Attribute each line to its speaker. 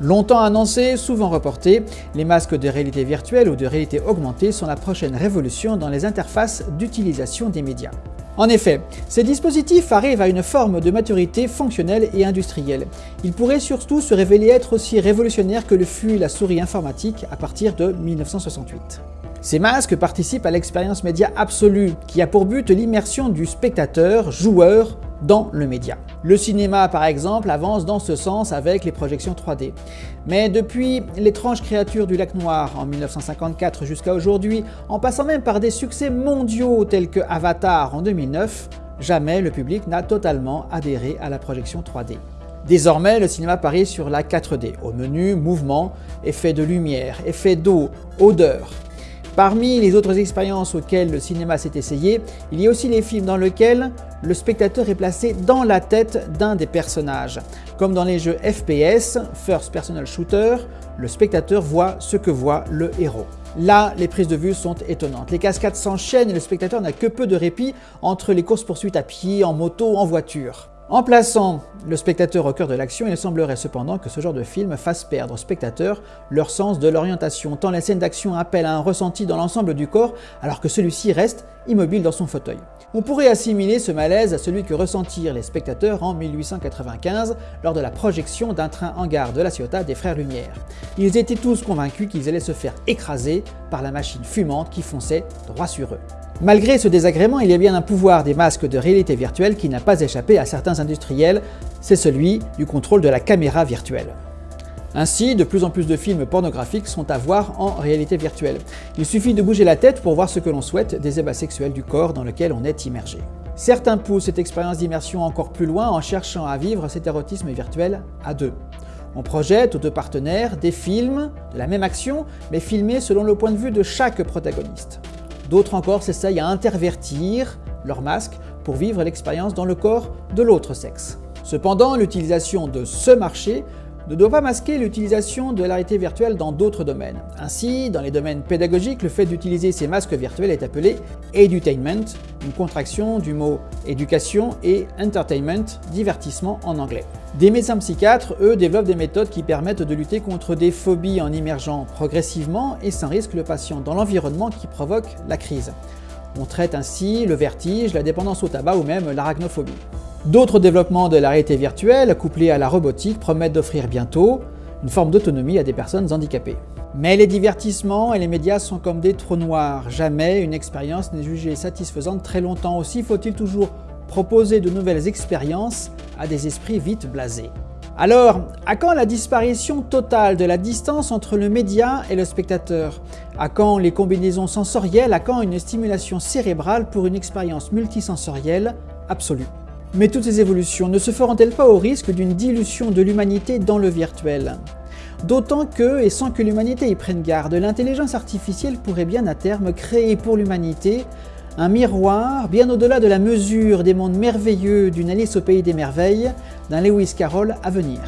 Speaker 1: Longtemps annoncé, souvent reporté, les masques de réalité virtuelle ou de réalité augmentée sont la prochaine révolution dans les interfaces d'utilisation des médias. En effet, ces dispositifs arrivent à une forme de maturité fonctionnelle et industrielle. Ils pourraient surtout se révéler être aussi révolutionnaires que le fut la souris informatique à partir de 1968. Ces masques participent à l'expérience média absolue, qui a pour but l'immersion du spectateur, joueur, dans le média. Le cinéma par exemple avance dans ce sens avec les projections 3D. Mais depuis L'étrange créature du lac noir en 1954 jusqu'à aujourd'hui, en passant même par des succès mondiaux tels que Avatar en 2009, jamais le public n'a totalement adhéré à la projection 3D. Désormais, le cinéma parie sur la 4D, au menu mouvement, effet de lumière, effet d'eau, odeur, Parmi les autres expériences auxquelles le cinéma s'est essayé, il y a aussi les films dans lesquels le spectateur est placé dans la tête d'un des personnages. Comme dans les jeux FPS, First Personal Shooter, le spectateur voit ce que voit le héros. Là, les prises de vue sont étonnantes. Les cascades s'enchaînent et le spectateur n'a que peu de répit entre les courses-poursuites à pied, en moto, en voiture. En plaçant le spectateur au cœur de l'action, il semblerait cependant que ce genre de film fasse perdre aux spectateurs leur sens de l'orientation, tant les scènes d'action appellent à un ressenti dans l'ensemble du corps, alors que celui-ci reste immobile dans son fauteuil. On pourrait assimiler ce malaise à celui que ressentirent les spectateurs en 1895 lors de la projection d'un train en gare de la Ciotat des Frères Lumière. Ils étaient tous convaincus qu'ils allaient se faire écraser par la machine fumante qui fonçait droit sur eux. Malgré ce désagrément, il y a bien un pouvoir des masques de réalité virtuelle qui n'a pas échappé à certains industriels, c'est celui du contrôle de la caméra virtuelle. Ainsi, de plus en plus de films pornographiques sont à voir en réalité virtuelle. Il suffit de bouger la tête pour voir ce que l'on souhaite des ébats sexuels du corps dans lequel on est immergé. Certains poussent cette expérience d'immersion encore plus loin en cherchant à vivre cet érotisme virtuel à deux. On projette aux deux partenaires des films la même action, mais filmés selon le point de vue de chaque protagoniste. D'autres encore s'essayent à intervertir leur masque pour vivre l'expérience dans le corps de l'autre sexe. Cependant, l'utilisation de ce marché ne doit pas masquer l'utilisation de la virtuelle dans d'autres domaines. Ainsi, dans les domaines pédagogiques, le fait d'utiliser ces masques virtuels est appelé edutainment, une contraction du mot éducation et entertainment, divertissement en anglais. Des médecins psychiatres, eux, développent des méthodes qui permettent de lutter contre des phobies en immergeant progressivement et sans risque le patient dans l'environnement qui provoque la crise. On traite ainsi le vertige, la dépendance au tabac ou même l'arachnophobie. D'autres développements de la réalité virtuelle, couplés à la robotique, promettent d'offrir bientôt une forme d'autonomie à des personnes handicapées. Mais les divertissements et les médias sont comme des trous noirs. Jamais une expérience n'est jugée satisfaisante très longtemps. Aussi faut-il toujours proposer de nouvelles expériences à des esprits vite blasés. Alors, à quand la disparition totale de la distance entre le média et le spectateur? À quand les combinaisons sensorielles? À quand une stimulation cérébrale pour une expérience multisensorielle? Absolue mais toutes ces évolutions ne se feront-elles pas au risque d'une dilution de l'humanité dans le virtuel? D'autant que, et sans que l'humanité y prenne garde, l'intelligence artificielle pourrait bien à terme créer pour l'humanité un miroir bien au-delà de la mesure des mondes merveilleux d'une Alice au pays des merveilles d'un Lewis Carroll à venir.